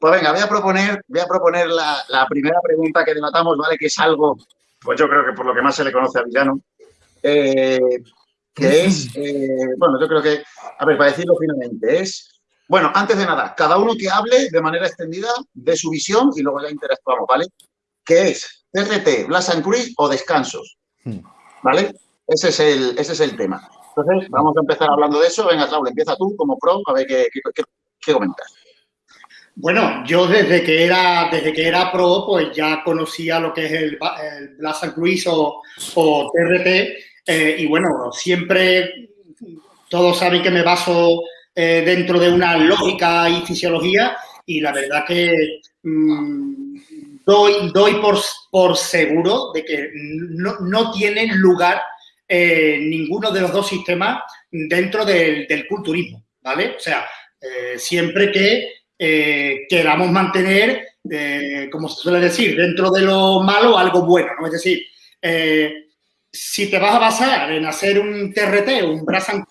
Pues venga, voy a proponer, voy a proponer la, primera pregunta que debatamos, ¿vale? Que es algo, pues yo creo que por lo que más se le conoce a Villano, eh, que es, eh, bueno, yo creo que, a ver, para decirlo finalmente, es, bueno, antes de nada, cada uno que hable de manera extendida de su visión y luego ya interactuamos, ¿vale? ¿Qué es CRT, Blast and Cruise o descansos? Hmm. ¿Vale? Ese es el, ese es el tema. Entonces, vamos a empezar hablando de eso. Venga, Raúl, empieza tú como pro, a ver qué, qué, comentas. Bueno, yo desde que era desde que era pro, pues ya conocía lo que es el, el Blast and o, o. Eh, y bueno, siempre todos saben que me baso eh, dentro de una lógica y fisiología y la verdad que mm, doy, doy por, por, seguro de que no, no tienen lugar eh, ninguno de los dos sistemas dentro del, culturismo, ¿vale? O sea, siempre que eh, queramos mantener, como se suele decir, dentro de lo malo algo bueno, ¿no? Es decir, si te vas a basar en hacer un TRT o un Brass and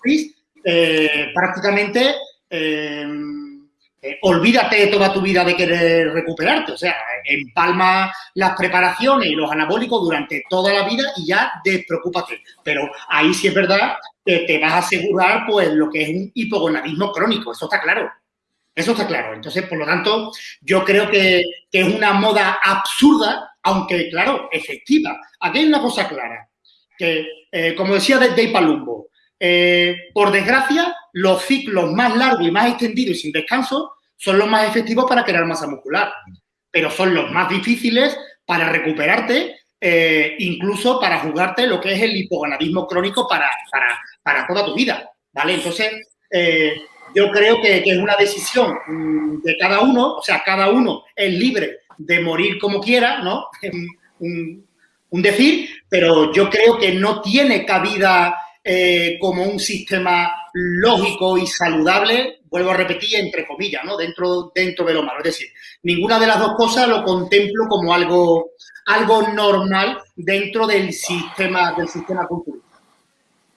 prácticamente eh, olvídate toda tu vida de querer recuperarte. O sea, empalma las preparaciones y los anabólicos durante toda la vida y ya despreocúpate. Pero ahí sí es verdad que te vas a asegurar pues lo que es un hipogonadismo crónico. Eso está claro. Eso está claro. Entonces, por lo tanto, yo creo que, es una moda absurda, aunque, claro, efectiva. Aquí hay una cosa clara, que, eh, como decía Dave Palumbo, eh, por desgracia, los ciclos más largos y más extendidos y sin descanso son los más efectivos para crear masa muscular, pero son los más difíciles para recuperarte, eh, incluso para jugarte lo que es el hipogonadismo crónico para, para, toda tu vida, ¿vale? Entonces, yo creo que, es una decisión mm, de cada uno, o sea, cada uno es libre de morir como quiera, ¿no? un, un decir, pero yo creo que no tiene cabida eh, como un sistema lógico y saludable, vuelvo a repetir, entre comillas, ¿no? Dentro, dentro de lo malo. Es decir, ninguna de las dos cosas lo contemplo como algo, algo normal dentro del sistema, del sistema cultural.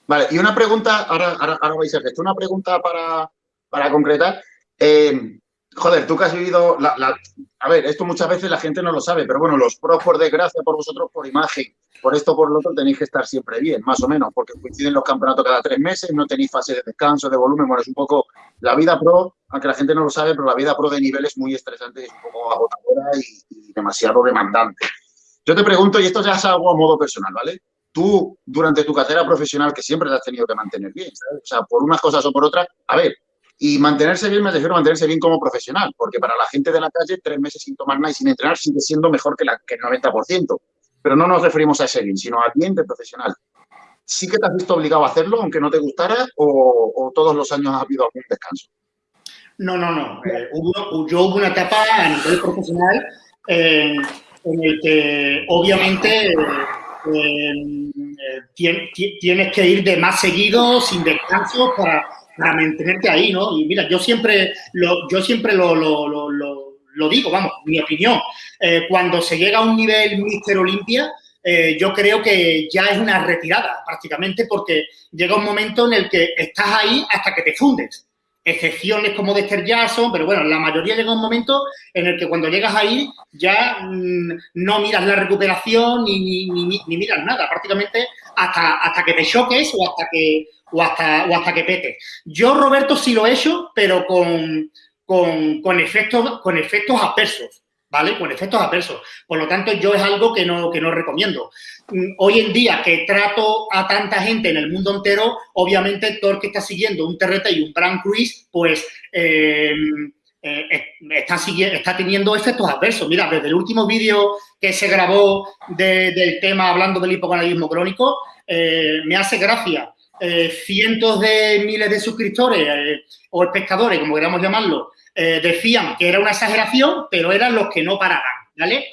Vale, y una pregunta, ahora, ahora, vais a hacer esto, una pregunta para, para concretar. Eh, joder, tú que has vivido, la, a ver, esto muchas veces la gente no lo sabe, pero bueno, los pros, por desgracia, por vosotros, por imagen, por esto, por lo otro, tenéis que estar siempre bien, más o menos, porque coinciden los campeonatos cada tres meses, no tenéis fase de descanso, de volumen, bueno, es un poco la vida pro, aunque la gente no lo sabe, pero la vida pro de nivel es muy estresante, es un poco agotadora y, demasiado demandante. Yo te pregunto, y esto ya es algo a modo personal, ¿vale? Tú, durante tu carrera profesional, que siempre te has tenido que mantener bien, ¿sabes? O sea, por unas cosas o por otras, a ver, y mantenerse bien, me refiero a mantenerse bien como profesional, porque para la gente de la calle, tres meses sin tomar nada y sin entrenar sigue siendo mejor que, la, que el 90%. Pero no nos referimos a ese bien, sino al bien de profesional. ¿Sí que te has visto obligado a hacerlo, aunque no te gustara, o, todos los años ha habido algún descanso? No, no, no. Eh, hubo, yo hubo una etapa a nivel profesional eh, en el que obviamente eh, tienes que ir de más seguido, sin descanso, para para mantenerte ahí, ¿no? Y mira, yo siempre lo, yo siempre lo, lo, lo, digo, vamos, mi opinión. Eh, cuando se llega a un nivel Mister Olimpia, eh, yo creo que ya es una retirada prácticamente porque llega un momento en el que estás ahí hasta que te fundes. Excepciones como Dexter Jackson, pero bueno, la mayoría llega un momento en el que cuando llegas ahí ya mm, no miras la recuperación ni, ni, ni, miras nada, prácticamente hasta, hasta que te choques o hasta que, o hasta, o hasta que pete. Yo, Roberto, sí lo he hecho, pero con, con, efectos, con efectos adversos. ¿Vale? Con efectos adversos. Por lo tanto, yo es algo que no, que no recomiendo. Mm, hoy en día que trato a tanta gente en el mundo entero, obviamente todo el que está siguiendo un TRT y un Brand Cruise, pues em, eh, está, está teniendo efectos adversos. Mira, desde el último vídeo que se grabó del tema hablando del hipogonadismo crónico, eh, me hace gracia eh, cientos de miles de suscriptores eh, o espectadores, como queramos llamarlo, eh, decían que era una exageración, pero eran los que no paraban, ¿vale?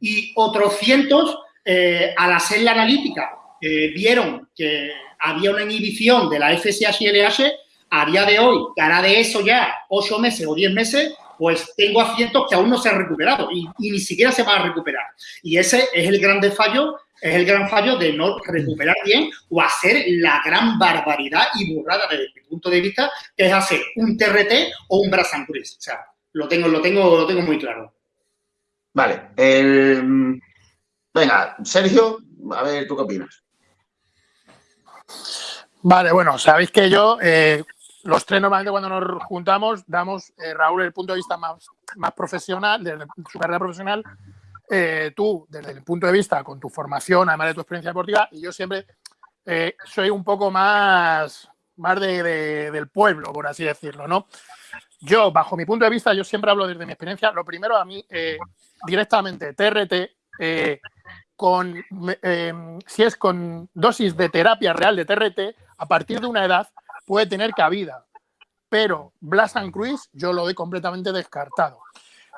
Y otros cientos, al hacer la analítica, vieron que había una inhibición de la FSH y LH, a día de hoy, que hará de eso ya ocho meses o diez meses, pues tengo a cientos que aún no se han recuperado y, y, ni siquiera se van a recuperar. Y ese es el grande fallo es el gran fallo de no recuperar bien o hacer la gran barbaridad y burrada desde mi punto de vista, que es hacer un TRT o un Brass O sea, lo tengo, lo tengo, lo tengo muy claro. Vale. venga, Sergio, a ver, ¿tú qué opinas? Vale, bueno, sabéis que yo, eh, los tres normalmente cuando nos juntamos, damos, eh, Raúl, el punto de vista más, más profesional, de su carrera profesional, eh, tú, desde el punto de vista con tu formación, además de tu experiencia deportiva, y yo siempre soy un poco más, más de, del pueblo, por así decirlo, ¿no? Yo, bajo mi punto de vista, yo siempre hablo desde mi experiencia. Lo primero, a mí, directamente, TRT, con, si es con dosis de terapia real de TRT, a partir de una edad puede tener cabida. Pero Blas and Cruise yo lo doy completamente descartado.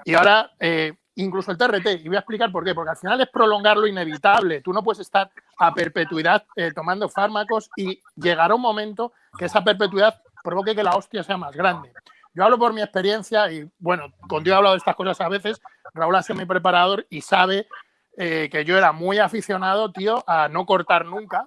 Y ahora, eh, incluso el TRT, y voy a explicar por qué, porque al final es prolongar lo inevitable. Tú no puedes estar a perpetuidad eh, tomando fármacos y llegará un momento que esa perpetuidad provoque que la hostia sea más grande. Yo hablo por mi experiencia y, bueno, contigo he hablado de estas cosas a veces. Raúl ha sido mi preparador y sabe eh, que yo era muy aficionado, tío, a no cortar nunca.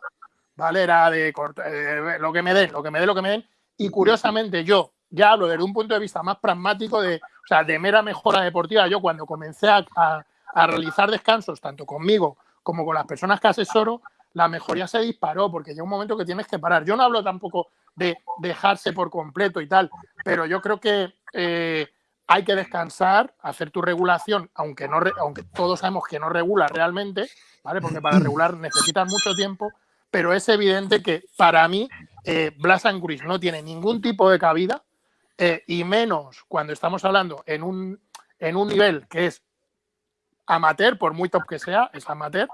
¿Vale? Era de eh, lo que me den, lo que me den, lo que me den. Y curiosamente yo ya hablo desde un punto de vista más pragmático, de, o sea, de mera mejora deportiva. Yo cuando comencé a, a, realizar descansos, tanto conmigo como con las personas que asesoro, la mejoría se disparó porque llega un momento que tienes que parar. Yo no hablo tampoco de dejarse por completo y tal, pero yo creo que eh, hay que descansar, hacer tu regulación, aunque, no, aunque todos sabemos que no regula realmente, ¿vale? Porque para regular necesitas mucho tiempo, pero es evidente que para mí eh, Blas and no tiene ningún tipo de cabida eh, y menos cuando estamos hablando en un, en un nivel que es amateur, por muy top que sea, es amateur,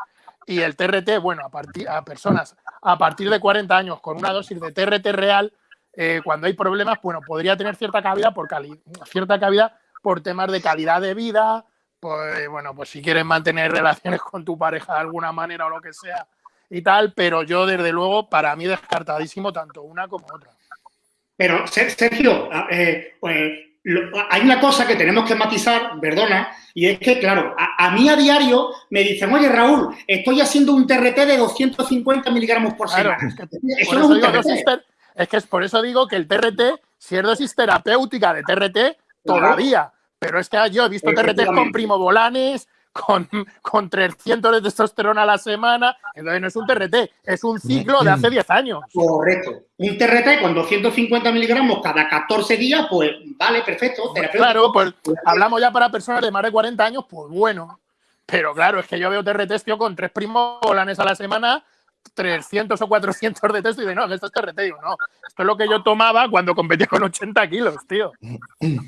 y el TRT, bueno, a, partir, a personas a partir de 40 años con una dosis de TRT real, eh, cuando hay problemas, bueno, podría tener cierta cabida por cierta cabida por temas de calidad de vida, pues bueno, pues si quieres mantener relaciones con tu pareja de alguna manera o lo que sea, y tal, pero yo desde luego para mí descartadísimo tanto una como otra. Pero Sergio, eh, pues, hay una cosa que tenemos que matizar, perdona, y es que, claro, a, mí a diario me dicen, oye, Raúl, estoy haciendo un TRT de 250 miligramos por semana. es, que, eso es, un TRT. es que es por eso digo que el TRT, si es dosis terapéutica de TRT, todavía. Pero es que yo he visto TRT con primobolanes, con, con 300 de testosterona a la semana. Entonces no es un TRT, es un ciclo de hace 10 años. Correcto. Un TRT con 250 miligramos cada 14 días, pues vale, perfecto. Claro, pues hablamos ya para personas de más de 40 años, pues bueno. Pero claro, es que yo veo TRT, tío, con tres primolanes a la semana 300 o 400 de testo y de no, esto es TRT. Digo, no, esto es lo que yo tomaba cuando competía con 80 kilos, tío. Sí,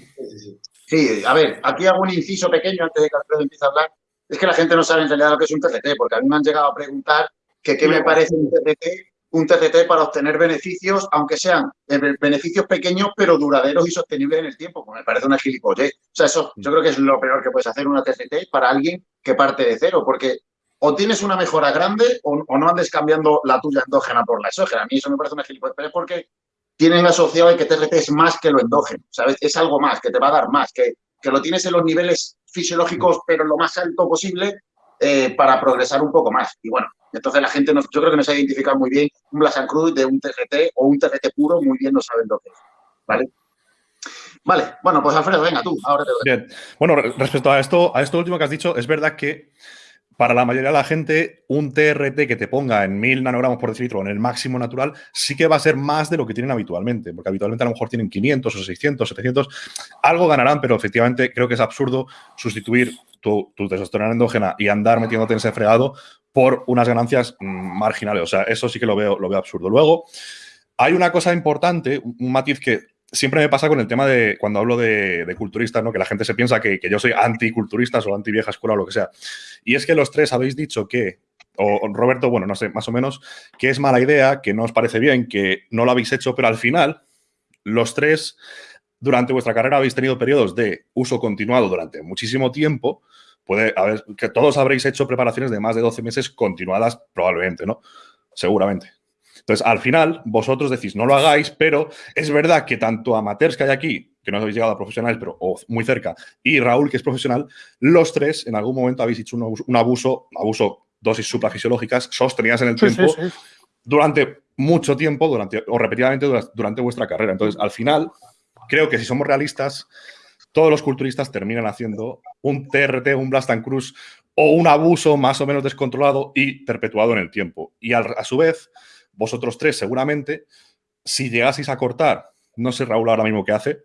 a ver, aquí hago un inciso pequeño antes de que Alfredo empiece a hablar. Es que la gente no sabe en realidad lo que es un TCT, porque a mí me han llegado a preguntar qué me parece un TCT, un TCT para obtener beneficios, aunque sean eh, beneficios pequeños, pero duraderos y sostenibles en el tiempo. Pues me parece una gilipollez. O sea, eso yo creo que es lo peor que puedes hacer una TCT para alguien que parte de cero, porque o tienes una mejora grande o, no andes cambiando la tuya endógena por la exógena. A mí eso me parece una gilipollez, pero es porque tienen asociado el que TRT es más que lo endógeno, ¿sabes? Es algo más, que te va a dar más, que, que lo tienes en los niveles fisiológicos, pero lo más alto posible eh, para progresar un poco más. Y bueno, entonces la gente, yo creo que nos ha identificado muy bien un Blasan Cruz de un TRT o un TRT puro, muy bien no saben lo que es, ¿vale? Vale, bueno, pues Alfredo, venga tú, ahora te doy. Bien, bueno, respecto a esto, a esto último que has dicho, es verdad que para la mayoría de la gente, un TRT que te ponga en 1000 nanogramos por decilitro en el máximo natural sí que va a ser más de lo que tienen habitualmente, porque habitualmente a lo mejor tienen 500 o 600, 700, algo ganarán, pero efectivamente creo que es absurdo sustituir tu, testosterona endógena y andar metiéndote en ese fregado por unas ganancias mm, marginales. O sea, eso sí que lo veo, lo veo absurdo. Luego, hay una cosa importante, un matiz que siempre me pasa con el tema de cuando hablo de, culturistas, ¿no? Que la gente se piensa que, yo soy anticulturistas o anti vieja escuela o lo que sea. Y es que los tres habéis dicho que, o Roberto, bueno, no sé, más o menos, que es mala idea, que no os parece bien, que no lo habéis hecho, pero al final, los tres, durante vuestra carrera habéis tenido periodos de uso continuado durante muchísimo tiempo. Puede haber, que todos habréis hecho preparaciones de más de 12 meses continuadas, probablemente, ¿no? Seguramente. Entonces, al final, vosotros decís, no lo hagáis, pero es verdad que tanto amateurs que hay aquí, que no habéis llegado a profesionales, pero muy cerca, y Raúl, que es profesional, los tres en algún momento habéis hecho un abuso, abuso, dosis suprafisiológicas sostenidas en el tiempo durante mucho tiempo, durante, o repetidamente durante, vuestra carrera. Entonces, al final, creo que si somos realistas, todos los culturistas terminan haciendo un TRT, un Blast and Cruise o un abuso más o menos descontrolado y perpetuado en el tiempo. Y a su vez, vosotros tres seguramente, si llegaseis a cortar, no sé Raúl ahora mismo qué hace,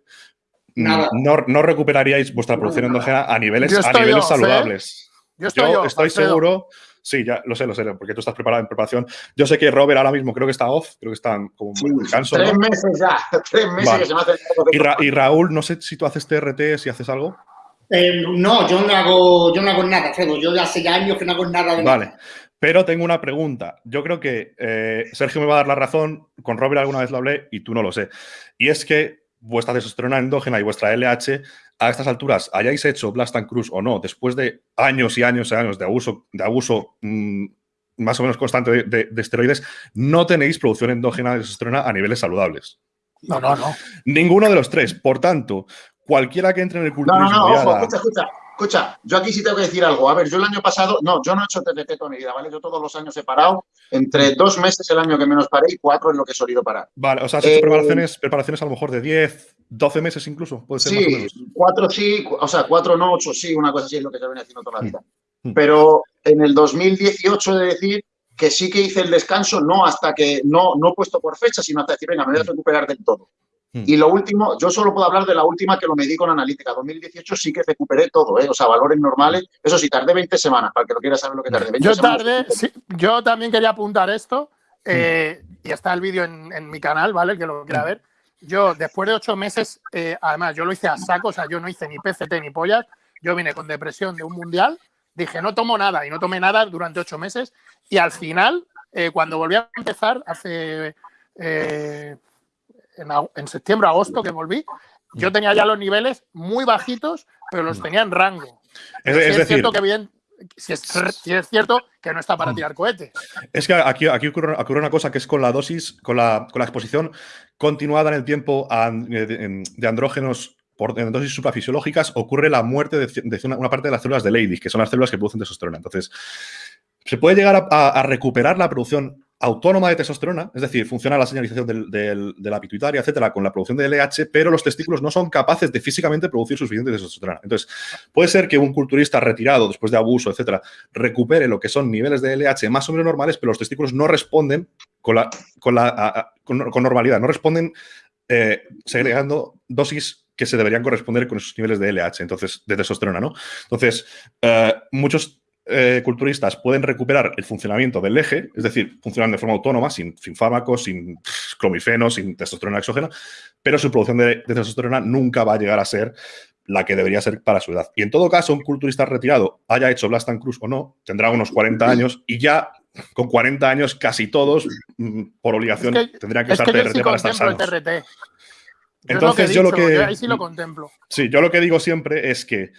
no, no, recuperaríais vuestra producción endógena a niveles, a niveles saludables. Yo estoy, seguro, sí, ya lo sé, lo sé, porque tú estás preparado en preparación. Yo sé que Robert ahora mismo creo que está off, creo que está como sí, descanso. Tres meses ya, tres meses que se me hace. Y, y, Raúl, no sé si tú haces TRT, si haces algo. Eh, no, yo no hago, yo no hago nada, Fredo. Yo ya hace años que no hago nada de Vale. Pero tengo una pregunta. Yo creo que eh, Sergio me va a dar la razón. Con Robert alguna vez lo hablé y tú no lo sé. Y es que vuestra testosterona endógena y vuestra LH a estas alturas hayáis hecho Blast and Cruise o no, después de años y años y años de abuso, de abuso mm, más o menos constante de, esteroides, no tenéis producción endógena de testosterona a niveles saludables. No, no, no. Ninguno de los tres. Por tanto, cualquiera que entre en el culturismo... No, no, no, ojo, escucha, escucha. Escucha, yo aquí sí tengo que decir algo. A ver, yo el año pasado, no, yo no he hecho TTT toda mi vida, ¿vale? Yo todos los años he parado, entre dos meses el año que menos paré y cuatro es lo que he solido parar. Vale, o sea, has hecho eh, preparaciones, preparaciones a lo mejor de 10, 12 meses incluso, puede ser Sí, cuatro sí, o sea, cuatro no, ocho sí, una cosa así es lo que se viene haciendo toda la vida. Mm. Pero en el 2018 he de decir que sí que hice el descanso, no hasta que, no, no puesto por fecha, sino hasta decir, venga, me voy a mm. recuperar del todo. Hmm. Y lo último, yo solo puedo hablar de la última que lo medí con analítica. 2018 sí que recuperé todo, ¿eh? o sea, valores normales. Eso sí, tardé 20 semanas, para que lo quiera saber lo que tardé. 20 yo tardé, yo también quería apuntar esto, eh, y está el vídeo en, mi canal, ¿vale? El que lo quiera hmm. ver. Yo, después de ocho meses, eh, además, yo lo hice a saco, o sea, yo no hice ni PCT ni pollas. Yo vine con depresión de un mundial, dije, no tomo nada, y no tomé nada durante ocho meses. Y al final, cuando volví a empezar, hace en, septiembre, agosto que volví, yo tenía ya los niveles muy bajitos, pero los tenía en rango. Es, cierto que bien, si es, cierto que no está para tirar cohetes. Es que aquí, aquí ocurre, una cosa que es con la dosis, con la, con la exposición continuada en el tiempo de, andrógenos por en dosis suprafisiológicas, ocurre la muerte de, una, parte de las células de Leydig, que son las células que producen testosterona. Entonces, se puede llegar a recuperar la producción autónoma de testosterona, es decir, funciona la señalización de la pituitaria, etcétera, con la producción de LH, pero los testículos no son capaces de físicamente producir suficiente testosterona. Entonces, puede ser que un culturista retirado después de abuso, etcétera, recupere lo que son niveles de LH más o menos normales, pero los testículos no responden con, con, con, normalidad, no responden eh, segregando dosis que se deberían corresponder con esos niveles de LH, entonces, de testosterona, ¿no? Entonces, eh, muchos eh, culturistas pueden recuperar el funcionamiento del eje, es decir, funcionan de forma autónoma, sin, fármacos, sin clomifeno, sin testosterona exógena, pero su producción de, testosterona nunca va a llegar a ser la que debería ser para su edad. Y en todo caso, un culturista retirado, haya hecho Blast and Cruz o no, tendrá unos 40 años y ya con 40 años casi todos, mm, por obligación, tendrían que usar TRT para estar sanos. Entonces, yo lo que... Yo ahí sí lo contemplo. Sí, yo lo que digo siempre es que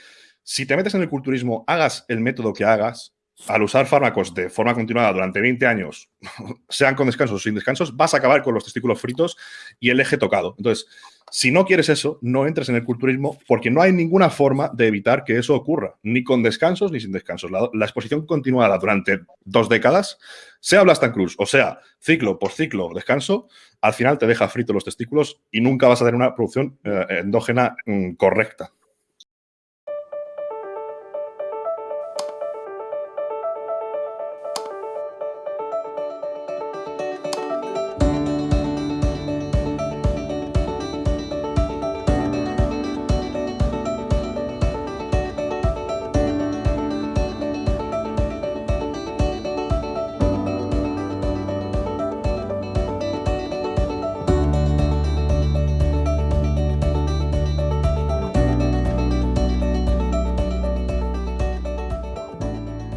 si te metes en el culturismo, hagas el método que hagas, al usar fármacos de forma continuada durante 20 años, sean con descansos o sin descansos, vas a acabar con los testículos fritos y el eje tocado. Entonces, si no quieres eso, no entres en el culturismo porque no hay ninguna forma de evitar que eso ocurra, ni con descansos ni sin descansos. La, exposición continuada durante dos décadas, sea Blastan Cruz o sea ciclo por ciclo descanso, al final te deja frito los testículos y nunca vas a tener una producción eh, endógena mm, correcta.